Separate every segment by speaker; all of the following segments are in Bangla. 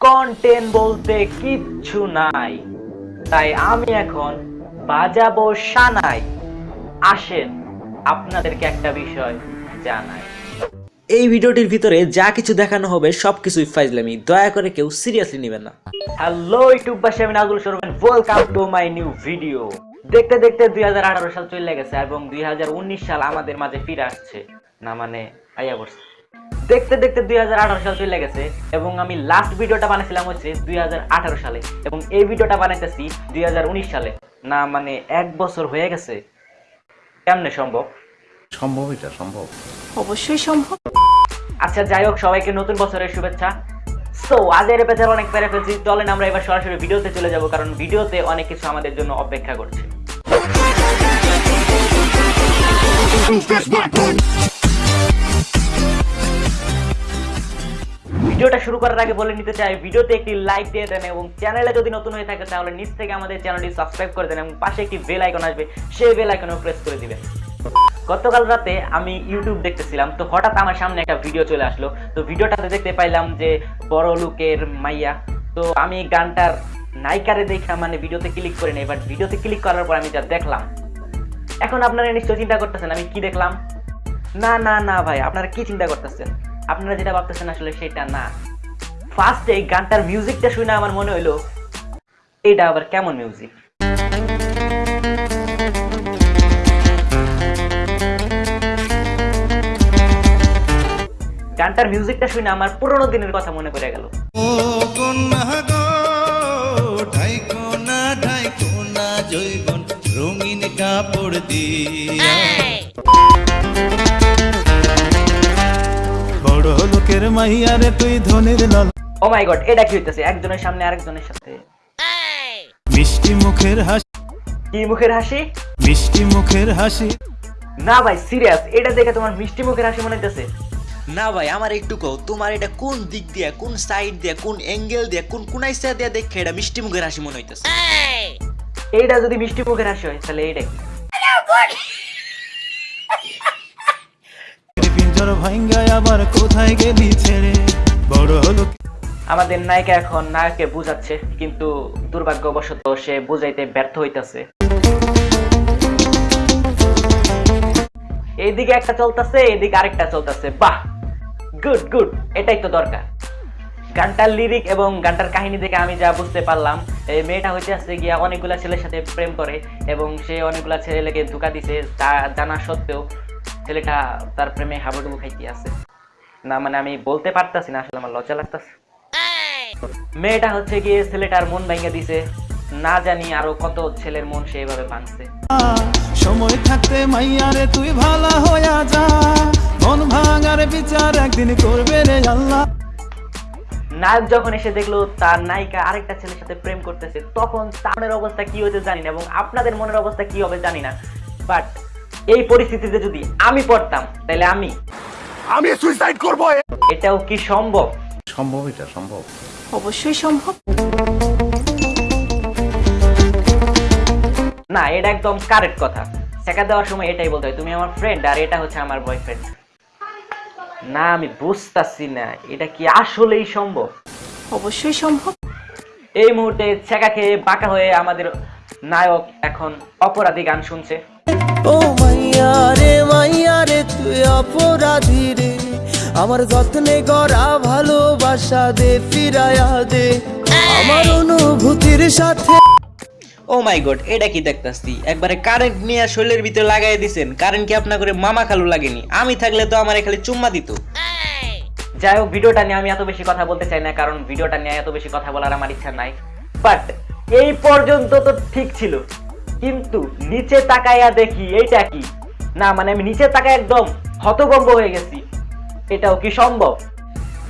Speaker 1: কন্টেন্ট বলতে কিচ্ছু নাই। তাই আমি এখন বাজাবো সানাই। আসেন আপনাদেরকে একটা বিষয় জানাই।
Speaker 2: এই ভিডিওটির ভিতরে যা কিছু দেখানো হবে সবকিছুই ফাইজলামি। দয়া করে কেউ সিরিয়াসলি নেবেন না।
Speaker 1: হ্যালো ইউটিউববাসী আমি নাজুল সরবেন welcome to my new video দেখতে দেখতে দুই হাজার আঠারো সাল চলে গেছে এবং দুই হাজার উনিশ সাল আমাদের মাঝে ফিরে আসছে। না মানে আইয়া পড়ছে দেখতে দেখতে দুই সাল চলে গেছে এবং আমি লাস্ট ভিডিওটা বানাইছিলাম হচ্ছে দুই সালে এবং এই ভিডিওটা বানাইতেছি দুই সালে। না মানে এক বছর হয়ে গেছে। কেমনে সম্ভব?
Speaker 3: সম্ভব এটা সম্ভব।
Speaker 4: অবশ্যই সম্ভব।
Speaker 1: আচ্ছা যাই হোক সবাইকে নতুন বছরের শুভেচ্ছা। সো আজের এপিসোড অনেক পেরে ফেলছি। চলেন আমরা এবার সরাসরি ভিডিওতে চলে যাব কারণ ভিডিওতে অনেক কিছু আমাদের জন্য অপেক্ষা করছে। ভিডিওটা শুরু করার আগে বলে নিতে চাই, ভিডিওতে একটি লাইক দিয়ে দেন এবং চ্যানেলে যদি নতুন হয়ে থাকে, তাহলে নিচ থেকে আমাদের চ্যানেলটি সাবস্ক্রাইব করে দেন এবং পাশে একটি বেল আইকন আসবে, সেই বেল আইকনেও প্রেস করে দিবেন। গতকাল রাতে আমি ইউটিউব দেখতেছিলাম, তো হঠাৎ আমার সামনে একটা ভিডিও চলে আসলো। তো ভিডিওটাতে দেখতে পাইলাম যে বড় লোকের মাইয়া, তো আমি গানটার নায়িকারে দেখা মানে ভিডিওতে ক্লিক করে নেই বাট ভিডিওতে ক্লিক করার পর আমি যা দেখলাম, এখন আপনারা নিশ্চয় চিন্তা করতেছেন, আমি কি দেখলাম? না না না ভাই, আপনারা কি চিন্তা করতেছেন? আপনারা যেটা ভাবতেছেন আসলে সেটা না। ফার্স্টে এই গানটার মিউজিকটা শুনে আমার মনে হইল এটা আবার কেমন মিউজিক গানটার মিউজিকটা শুনে আমার পুরোনো দিনের কথা মনে পড়ে গেল।
Speaker 5: রঙিন কাপড় দিয়া। মাইয়ারে তুই ধনের লাল।
Speaker 1: ও মাই গড এটা কি হইতেছে? একজনের সামনে আরেকজনের সাথে।
Speaker 5: মিষ্টি মুখের হাসি।
Speaker 1: কি মুখের হাসি?
Speaker 5: মিষ্টি মুখের হাসি।
Speaker 1: না ভাই সিরিয়াস এটা দেখে তোমার মিষ্টি মুখের হাসি মনে হইতেছে?
Speaker 2: না ভাই আমার একটু কও তোমার এটা কোন দিক দিয়ে কোন সাইড দিয়ে কোন অ্যাঙ্গেল দিয়ে কোন কোনাইসা দিয়ে দেখে এটা মিষ্টি মুখের হাসি মনে হইতেছে?
Speaker 1: এইটা যদি মিষ্টি মুখের হাসি হয় তাহলে এইটা কি?
Speaker 5: পিঞ্জর ভাঙ্গায় আবার কোথায় গেলি ছেড়ে? বড় লোক
Speaker 1: আমাদের নায়িকা এখন নায়ককে বুঝাচ্ছে, কিন্তু দুর্ভাগ্যবশত সে বুঝাইতে ব্যর্থ হইতাছে। এইদিকে একটা চলতেছে এদিকে আরেকটা চলতেছে। বাহ! Good good! এটাই তো দরকার। গানটার লিরিক এবং গানটার কাহিনী দেখে আমি যা বুঝতে পারলাম, এই মেয়েটা হইতে আসছে গিয়া অনেকগুলা ছেলের সাথে প্রেম করে এবং সে অনেকগুলা ছেলেকে ধোকা দিছে, তা জানা সত্ত্বেও ছেলেটা তার প্রেমে হাবুডুবু খাইতে আছে। না মানে আমি বলতে পারতাছি না আসলে আমার লজ্জা লাগতাছে। মেয়েটা হচ্ছে গিয়ে ছেলেটার মন ভেঙে দিছে। না জানি আরও কত ছেলের মন সে এভাবে ভাঙছে।
Speaker 5: সময় থাকতে মাইয়ারে তুই ভালা হইয়া যা। মন ভাঙার বিচার একদিন করবে রে আল্লাহ।
Speaker 1: নায়ক যখন এসে দেখল তার নায়িকা আরেকটা ছেলের সাথে প্রেম করতেছে তখন তার অবস্থা কি হতে জানি না এবং আপনাদের মনের অবস্থা কি হবে জানি না। বাট এই পরিস্থিতিতে যদি আমি পড়তাম তাহলে আমি
Speaker 3: আমি সুইসাইড করব।
Speaker 1: এটাও কি সম্ভব?
Speaker 3: সম্ভব এটা সম্ভব।
Speaker 4: অবশ্যই সম্ভব।
Speaker 1: না এটা একদম কারেক্ট কথা। শেখা দেওয়ার সময় এটাই বলতে হয় তুমি আমার ফ্রেন্ড আর এটা হচ্ছে আমার বয়ফ্রেন্ড না আমি বুঝতাছি না এটা কি আসলেই সম্ভব?
Speaker 4: অবশ্যই সম্ভব।
Speaker 1: এই মুহূর্তে ছেঁকা খেয়ে বাঁকা হয়ে আমাদের নায়ক এখন অপরাধী গান শুনছে।
Speaker 6: মাইয়া রে রে তুই অপরাধী রে। আমার যত্নে গড়া ভালোবাসা দে ফিরায়া দে। আমার অনুভূতির সাথে
Speaker 2: ও মাই গড, এটা কি দেখতাছি? একবারে কারেন্ট নিয়ে শরীরের ভিতরে লাগাই দিছেন। কারেন্ট কি আপনার করে মামা খালু লাগেনি? আমি থাকলে তো আমার খালি চুম্মা দিত।
Speaker 1: যাই হোক, ভিডিওটা নিয়ে আমি এত বেশি কথা বলতে চাই না, কারণ ভিডিওটা নিয়ে এত বেশি কথা বলার আমার ইচ্ছা নাই। বাট এই পর্যন্ত তো ঠিক ছিল। কিন্তু নিচে তাকাইয়া দেখি এইটা কি? না মানে আমি নিচে তাকায় একদম হতগম্ব হয়ে গেছি। এটাও কি সম্ভব?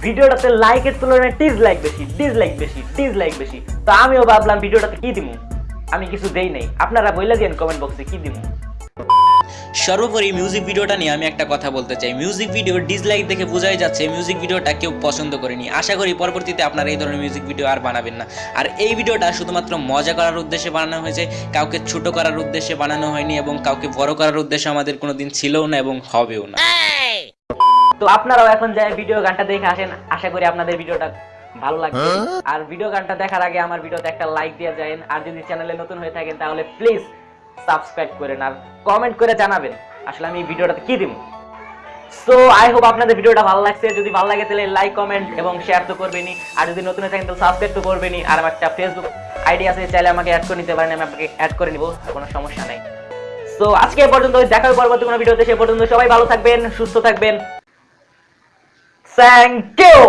Speaker 1: ভিডিওটাতে লাইকের তুলনায় টিজ লাইক বেশি ডিসলাইক বেশি টিজ লাইক বেশি। তো আমিও ভাবলাম ভিডিওটাতে কি দিব আমি কিছু দেই নাই। আপনারা বইলা দিন কমেন্ট বক্সে কি দিমু?
Speaker 2: সর্বোপরি মিউজিক ভিডিওটা নিয়ে আমি একটা কথা বলতে চাই। মিউজিক ভিডিও ডিসলাইক দেখে বোঝাই যাচ্ছে মিউজিক ভিডিওটা কেউ পছন্দ করেনি। আশা করি পরবর্তীতে আপনারা এই ধরনের মিউজিক ভিডিও আর বানাবেন না। আর এই ভিডিওটা শুধুমাত্র মজা করার উদ্দেশ্যে বানানো হয়েছে কাউকে ছোট করার উদ্দেশ্যে বানানো হয়নি এবং কাউকে বড় করার উদ্দেশ্যে আমাদের কোনোদিন ছিলও না এবং হবেও না।
Speaker 1: তো আপনারাও এখন যাই ভিডিও গানটা দেখে আসেন আশা করি আপনাদের ভিডিওটা ভালো লাগবে। আর ভিডিও গানটা দেখার আগে আমার ভিডিওতে একটা লাইক দিয়ে যাবেন। আর যদি চ্যানেলে নতুন হয়ে থাকেন তাহলে প্লিজ সাবস্ক্রাইব করেন আর কমেন্ট করে জানাবেন। আসলে আমি ভিডিওটাতে কি দিব? সো আই হোপ আপনাদের ভিডিওটা ভালো লাগছে। যদি ভালো লাগে, তাহলে লাইক কমেন্ট এবং শেয়ার তো করবেনই। আর যদি নতুন থাকেন, তাহলে সাবস্ক্রাইব তো করবেনই। আর আমার একটা ফেসবুক আইডি আছে, চাইলে আমাকে অ্যাড করে নিতে পারেন। আমি আপনাকে অ্যাড করে নিব, কোনো সমস্যা নাই। সো আজকে পর্যন্ত দেখা হবে পরবর্তী কোনো ভিডিওতে। সে পর্যন্ত সবাই ভালো থাকবেন, সুস্থ থাকবেন। Thank you